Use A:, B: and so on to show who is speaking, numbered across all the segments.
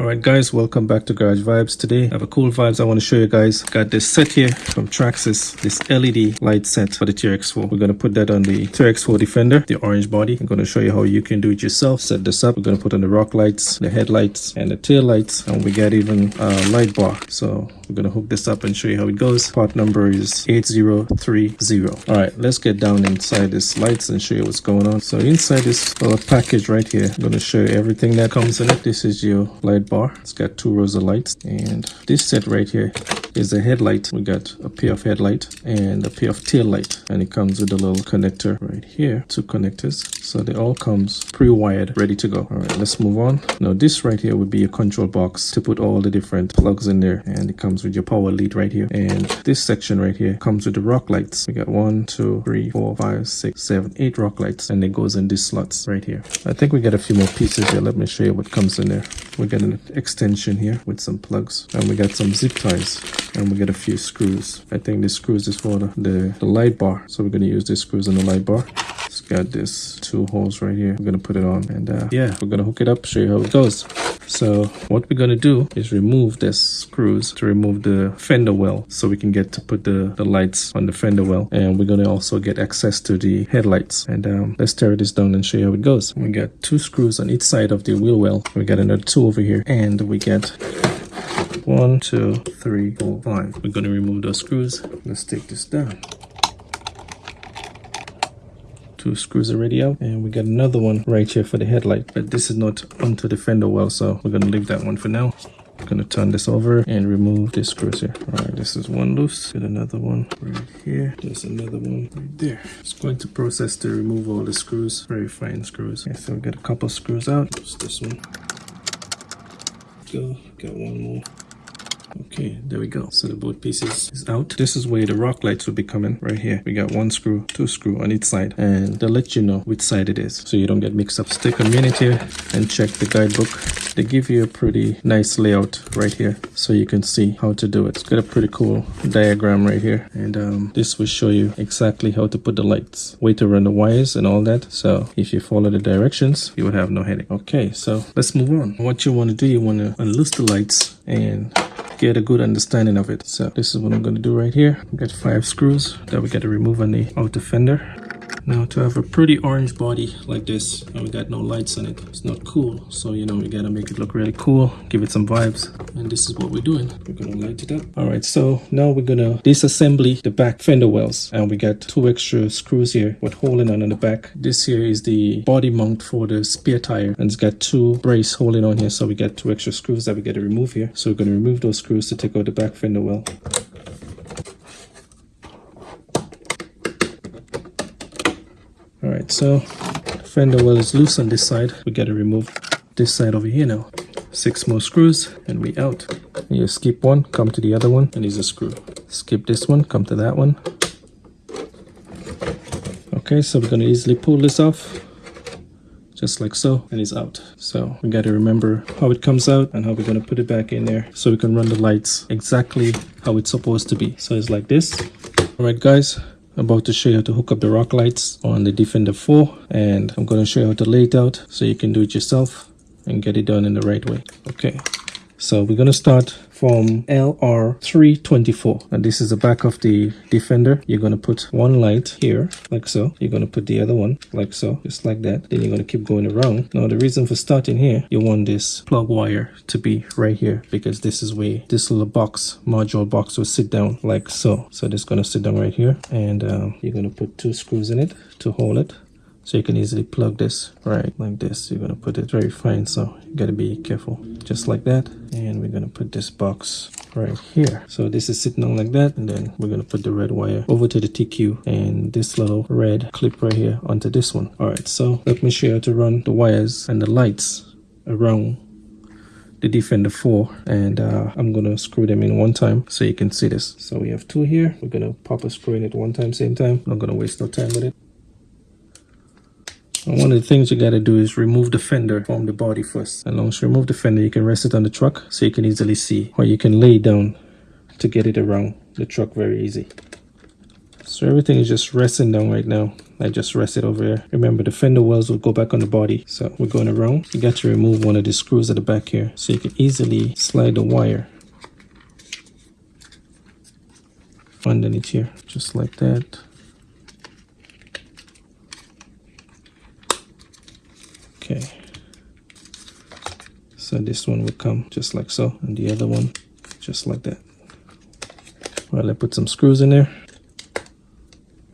A: All right, guys, welcome back to Garage Vibes. Today, I have a cool vibes I want to show you guys. Got this set here from Traxxas, this LED light set for the TRX4. We're going to put that on the TRX4 Defender, the orange body. I'm going to show you how you can do it yourself. Set this up. We're going to put on the rock lights, the headlights, and the tail lights, and we got even a light bar. So we're going to hook this up and show you how it goes. Part number is 8030. All right, let's get down inside this lights and show you what's going on. So inside this little package right here, I'm going to show you everything that comes in it. This is your light bar. It's got two rows of lights. And this set right here is a headlight. We got a pair of headlight and a pair of tail light. And it comes with a little connector right here. Two connectors. So they all comes pre-wired, ready to go. All right, let's move on. Now this right here would be a control box to put all the different plugs in there. And it comes with your power lead right here. And this section right here comes with the rock lights. We got one, two, three, four, five, six, seven, eight rock lights. And it goes in these slots right here. I think we got a few more pieces here. Let me show you what comes in there. We got an extension here with some plugs and we got some zip ties and we got a few screws. I think this screws is for the, the, the light bar. So we're going to use these screws on the light bar. It's got this two holes right here. We're going to put it on and uh, yeah, we're going to hook it up, show you how it goes. So what we're going to do is remove this screws to remove the fender well so we can get to put the, the lights on the fender well. And we're going to also get access to the headlights. And um, let's tear this down and show you how it goes. We got two screws on each side of the wheel well. We got another two over here and we get one, two, three, four, five. We're going to remove those screws. Let's take this down two screws already out and we got another one right here for the headlight. But this is not onto the fender well so we're gonna leave that one for now. I'm gonna turn this over and remove this screws here. All right this is one loose. Get another one right here. There's another one right there. It's going to process to remove all the screws. Very fine screws. Okay, so we got a couple screws out. Just this one. Go got one more Okay, there we go. So the both pieces is out. This is where the rock lights will be coming right here. We got one screw, two screw on each side and they'll let you know which side it is so you don't get mixed up. Let's a minute here and check the guidebook. They give you a pretty nice layout right here so you can see how to do it. It's got a pretty cool diagram right here and um, this will show you exactly how to put the lights, way to run the wires and all that. So if you follow the directions, you would have no headache. Okay, so let's move on. What you want to do, you want to unloose the lights and get a good understanding of it. So this is what I'm going to do right here. Got five screws that we got to remove on the outer fender. Now to have a pretty orange body like this and we got no lights on it, it's not cool. So you know, we gotta make it look really cool, give it some vibes. And this is what we're doing. We're gonna light it up. All right, so now we're gonna disassembly the back fender wells and we got two extra screws here with holding on in the back. This here is the body mount for the spare tire and it's got two brace holding on here. So we got two extra screws that we gotta remove here. So we're gonna remove those screws to take out the back fender well. Right so fender well is loose on this side. We got to remove this side over here now. Six more screws and we out. You skip one come to the other one and there's a screw. Skip this one come to that one. Okay so we're to easily pull this off just like so and it's out. So we got to remember how it comes out and how we're going to put it back in there so we can run the lights exactly how it's supposed to be. So it's like this. All right guys about to show you how to hook up the rock lights on the Defender 4 and I'm going to show you how to lay it out so you can do it yourself and get it done in the right way. Okay, so we're going to start from LR324 and this is the back of the Defender. You're going to put one light here like so. You're going to put the other one like so, just like that. Then you're going to keep going around. Now the reason for starting here, you want this plug wire to be right here because this is where this little box, module box will sit down like so. So this is going to sit down right here and um, you're going to put two screws in it to hold it so you can easily plug this right like this. You're to put it very fine so you got to be careful. Just like that. And we're to put this box right here. So this is sitting on like that and then we're to put the red wire over to the TQ and this little red clip right here onto this one. All right so let me show you how to run the wires and the lights around the Defender 4 and uh, I'm gonna screw them in one time so you can see this. So we have two here. We're gonna pop a screw in at one time same time. Not gonna waste no time with it one of the things you got to do is remove the fender from the body first. And once you remove the fender, you can rest it on the truck so you can easily see. Or you can lay down to get it around the truck very easy. So everything is just resting down right now. I just rest it over here. Remember the fender wells will go back on the body. So we're going around. You got to remove one of the screws at the back here so you can easily slide the wire underneath here just like that. Okay. So this one will come just like so and the other one just like that. Well, I put some screws in there.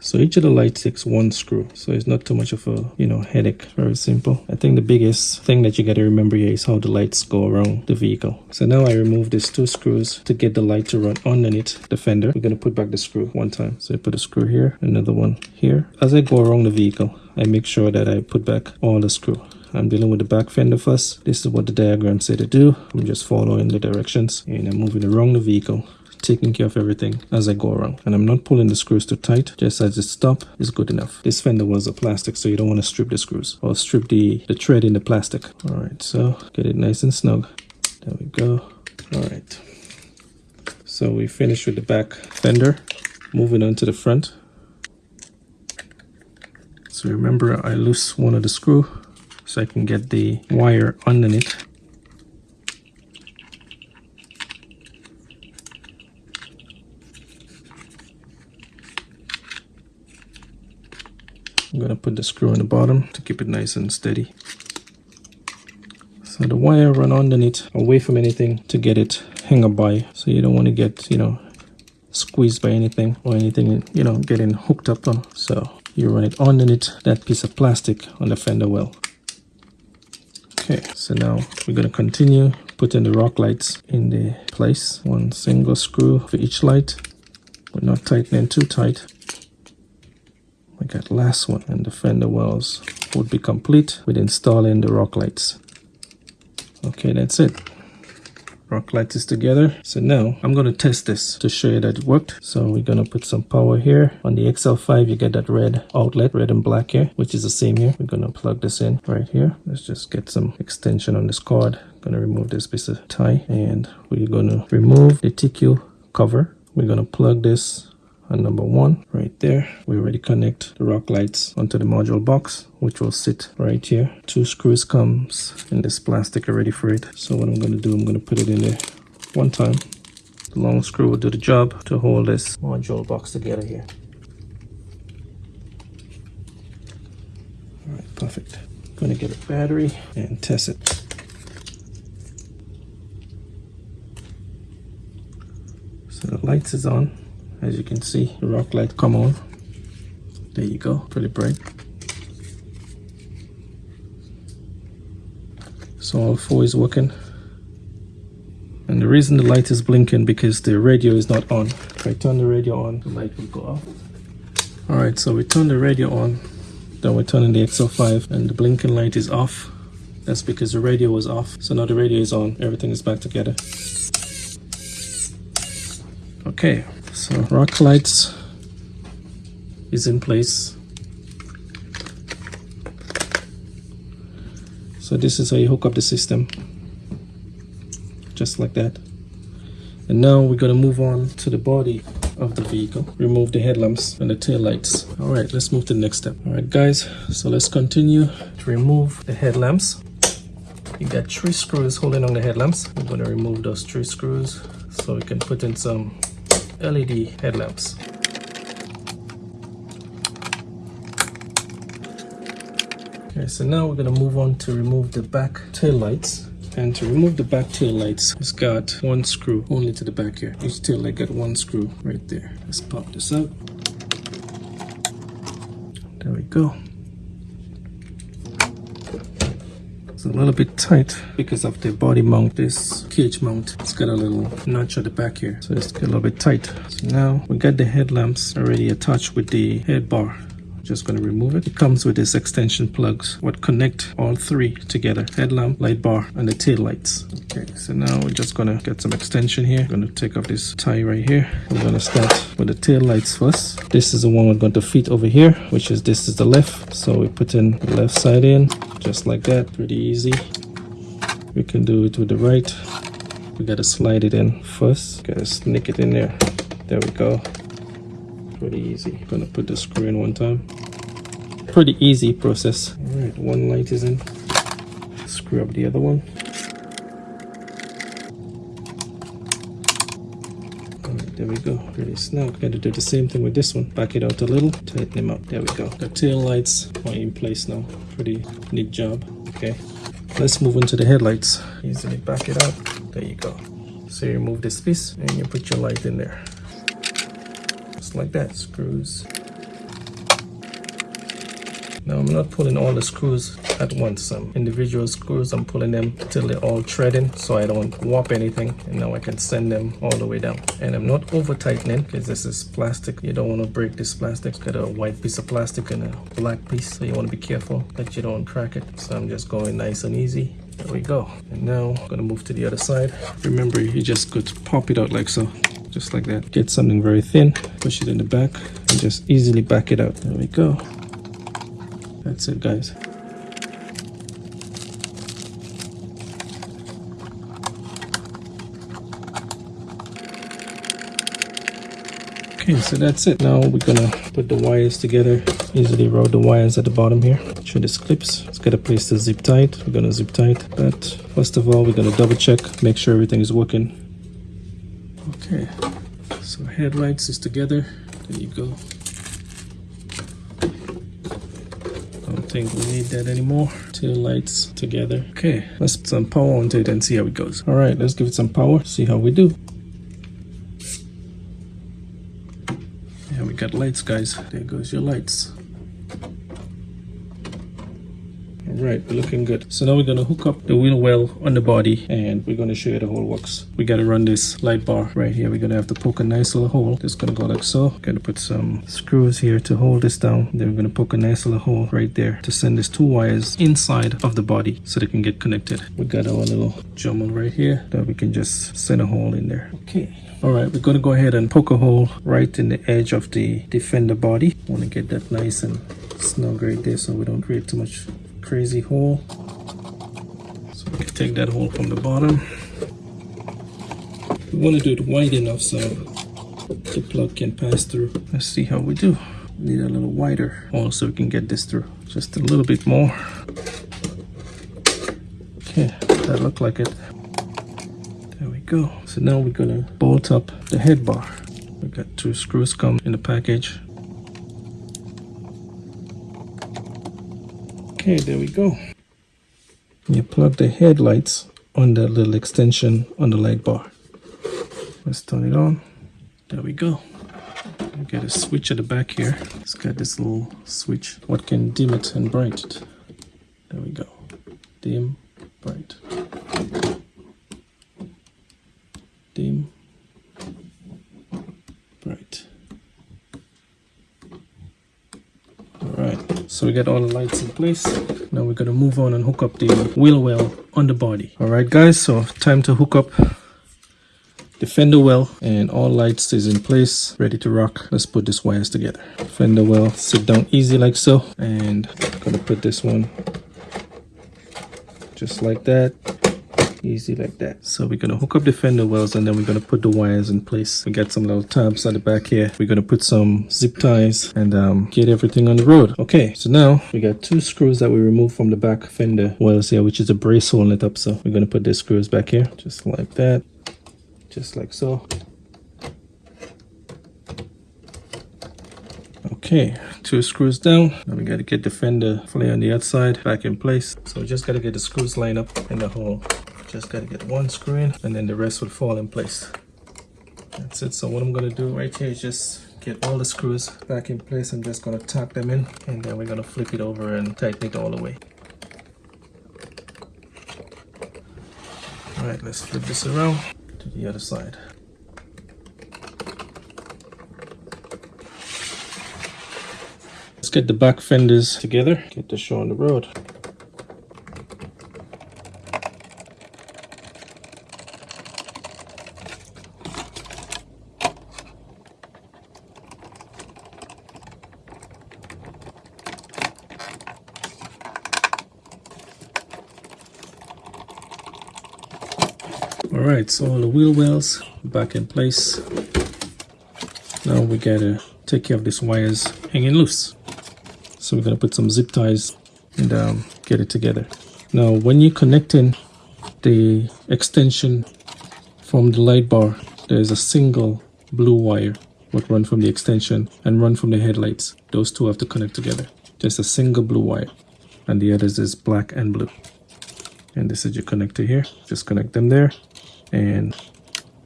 A: So each of the lights takes one screw. So it's not too much of a, you know, headache. Very simple. I think the biggest thing that you got to remember here is how the lights go around the vehicle. So now I remove these two screws to get the light to run underneath the fender. We're going to put back the screw one time. So I put a screw here, another one here. As I go around the vehicle, I make sure that I put back all the screw. I'm dealing with the back fender first. This is what the diagram said to do. I'm just following the directions and I'm moving around the vehicle taking care of everything as I go around. And I'm not pulling the screws too tight, just as it stop is good enough. This fender was a plastic, so you don't want to strip the screws or strip the, the thread in the plastic. All right, so get it nice and snug. There we go. All right. So we finished with the back fender. Moving on to the front. So remember I loose one of the screw so I can get the wire underneath I'm to put the screw in the bottom to keep it nice and steady. So the wire run underneath away from anything to get it hang up by. So you don't want to get, you know, squeezed by anything or anything, you know, getting hooked up on. So you run it underneath that piece of plastic on the fender well. Okay, so now we're going to continue putting the rock lights in the place. One single screw for each light. We're not tightening too tight we got last one and the fender wells would be complete with installing the rock lights okay that's it rock lights is together. So now i'm going to test this to show you that it worked. So we're going to put some power here on the xl5 you get that red outlet red and black here which is the same here. We're going to plug this in right here. Let's just get some extension on this cord. Going to remove this piece of tie and we're going to remove the tq cover. We're going to plug this and number one right there we already connect the rock lights onto the module box which will sit right here. Two screws comes in this plastic already for it. So what i'm going to do i'm going to put it in there one time. The long screw will do the job to hold this module box together here. All right perfect. Going to get a battery and test it. So the lights is on as you can see the rock light come on. There you go pretty bright so all four is working. And the reason the light is blinking because the radio is not on. If I turn the radio on the light will go off. All right so we turn the radio on. Then we're turning the XL5 and the blinking light is off. That's because the radio was off. So now the radio is on. Everything is back together. Okay so rock lights is in place. So this is how you hook up the system. Just like that. And now we're going to move on to the body of the vehicle. Remove the headlamps and the tail lights. All right let's move to the next step. All right guys so let's continue to remove the headlamps. You got three screws holding on the headlamps. I'm going to remove those three screws so we can put in some LED headlamps. Okay, so now we're gonna move on to remove the back tail lights. And to remove the back tail lights, it's got one screw only to the back here. Each tail light got one screw right there. Let's pop this out. There we go. A little bit tight because of the body mount this cage mount it's got a little notch at the back here so it's a little bit tight so now we got the headlamps already attached with the head bar just going to remove it. It comes with this extension plugs what connect all three together. Headlamp, light bar, and the tail lights. Okay, so now we're just going to get some extension here. I'm going to take off this tie right here. We're going to start with the tail lights first. This is the one we're going to fit over here, which is this is the left. So we put in the left side in, just like that. Pretty easy. We can do it with the right. We got to slide it in first. Got to sneak it in there. There we go. Pretty easy. Gonna put the screw in one time. Pretty easy process. All right, one light is in. Screw up the other one. Alright, there we go. Pretty snug. Gotta do the same thing with this one. Back it out a little, tighten them up. There we go. The tail lights are in place now. Pretty neat job. Okay. Let's move on to the headlights. Easily back it up. There you go. So you remove this piece and you put your light in there. Just like that. Screws. Now I'm not pulling all the screws at once. Some individual screws, I'm pulling them till they're all threading so I don't warp anything. And now I can send them all the way down. And I'm not over tightening because this is plastic. You don't want to break this plastic. It's got a white piece of plastic and a black piece. So you want to be careful that you don't crack it. So I'm just going nice and easy. There we go. And now I'm gonna move to the other side. Remember, you just could pop it out like so. Just like that. Get something very thin, push it in the back, and just easily back it out. There we go. That's it, guys. Okay, so that's it. Now we're gonna put the wires together. Easily route the wires at the bottom here. Show this clips. Let's get a place to zip tight. We're gonna zip tight. But first of all, we're gonna double check, make sure everything is working. Okay, so headlights is together. There you go. Don't think we need that anymore. Two lights together. Okay, let's put some power onto it and see how it goes. All right, let's give it some power. See how we do. Yeah, we got lights, guys. There goes your lights. All right, we're looking good. So now we're gonna hook up the wheel well on the body and we're gonna show you the whole works. We gotta run this light bar right here. We're gonna have to poke a nice little hole. Just gonna go like so. Gonna put some screws here to hold this down. Then we're gonna poke a nice little hole right there to send these two wires inside of the body so they can get connected. We got our little jommel right here that we can just send a hole in there. Okay. All right, we're gonna go ahead and poke a hole right in the edge of the defender body. Want to get that nice and snug right there so we don't create too much crazy hole. So we can take that hole from the bottom. We want to do it wide enough so the plug can pass through. Let's see how we do. Need a little wider hole so we can get this through. Just a little bit more. Okay, that looked like it. There we go. So now we're gonna bolt up the head bar. We got two screws come in the package. Okay, there we go. You plug the headlights on the little extension on the light bar. Let's turn it on. There we go. We get a switch at the back here. It's got this little switch. What can dim it and bright it. There we go. Dim, bright. Dim, bright. Got all the lights in place. Now we're gonna move on and hook up the wheel well on the body. Alright guys, so time to hook up the fender well and all lights is in place ready to rock let's put these wires together fender well sit down easy like so and gonna put this one just like that easy like that. So we're gonna hook up the fender wells and then we're gonna put the wires in place. We got some little tabs at the back here. We're gonna put some zip ties and um, get everything on the road. Okay so now we got two screws that we removed from the back fender wells here which is a brace holding it up. So we're gonna put the screws back here just like that just like so. Okay two screws down. Now we got to get the fender flare on the outside back in place. So we just got to get the screws lined up in the hole just got to get one screw in and then the rest will fall in place that's it so what i'm going to do right here is just get all the screws back in place i'm just going to tack them in and then we're going to flip it over and tighten it all the way all right let's flip this around to the other side. Let's get the back fenders together, get the show on the road. Right so all the wheel wells back in place now we gotta take care of these wires hanging loose. So we're gonna put some zip ties and um, get it together. Now when you're connecting the extension from the light bar, there's a single blue wire would run from the extension and run from the headlights. Those two have to connect together. Just a single blue wire. And the others is black and blue. And this is your connector here. Just connect them there. And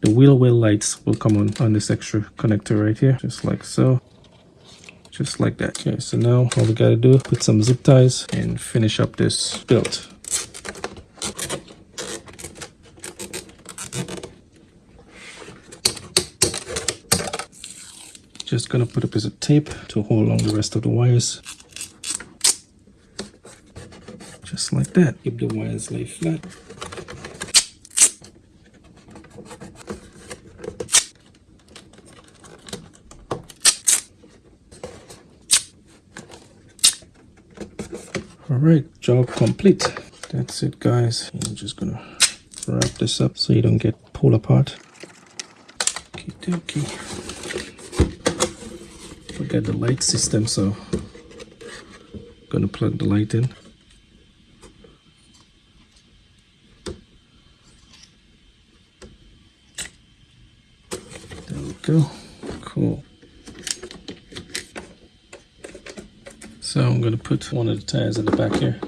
A: the wheel well lights will come on on this extra connector right here. Just like so. Just like that. Okay, so now all we gotta do, put some zip ties and finish up this build. Just gonna put a piece of tape to hold along the rest of the wires. Just like that. Keep the wires lay flat. Alright, job complete. That's it guys. I'm just gonna wrap this up so you don't get pulled apart. okay dokie forget the light system so gonna plug the light in there we go cool so I'm gonna put one of the tires in the back here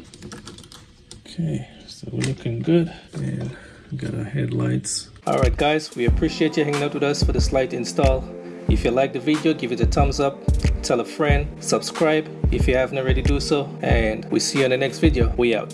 A: okay so we're looking good and got our headlights all right guys we appreciate you hanging out with us for this light install if you like the video, give it a thumbs up, tell a friend, subscribe if you haven't already do so, and we see you in the next video. We out.